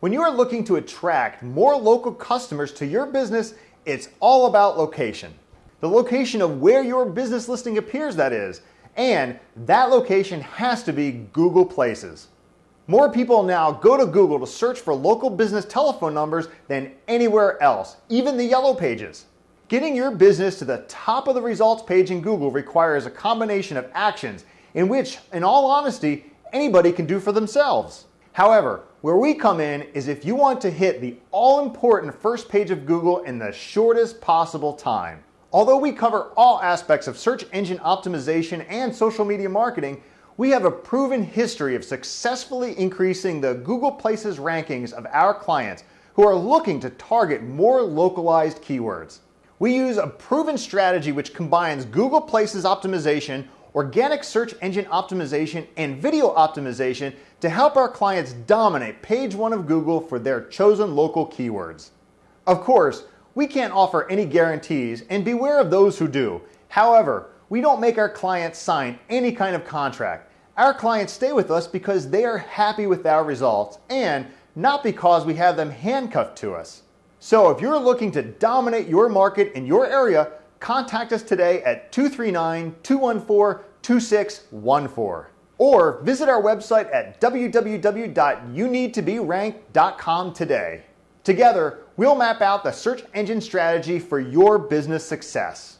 When you are looking to attract more local customers to your business, it's all about location. The location of where your business listing appears, that is, and that location has to be Google Places. More people now go to Google to search for local business telephone numbers than anywhere else, even the yellow pages. Getting your business to the top of the results page in Google requires a combination of actions in which, in all honesty, anybody can do for themselves. However, where we come in is if you want to hit the all important first page of Google in the shortest possible time. Although we cover all aspects of search engine optimization and social media marketing, we have a proven history of successfully increasing the Google Places rankings of our clients who are looking to target more localized keywords. We use a proven strategy which combines Google Places optimization organic search engine optimization, and video optimization to help our clients dominate page one of Google for their chosen local keywords. Of course, we can't offer any guarantees and beware of those who do. However, we don't make our clients sign any kind of contract. Our clients stay with us because they are happy with our results and not because we have them handcuffed to us. So if you're looking to dominate your market in your area, contact us today at 239 214 2614 or visit our website at www.youneedtoberank.com today. Together, we'll map out the search engine strategy for your business success.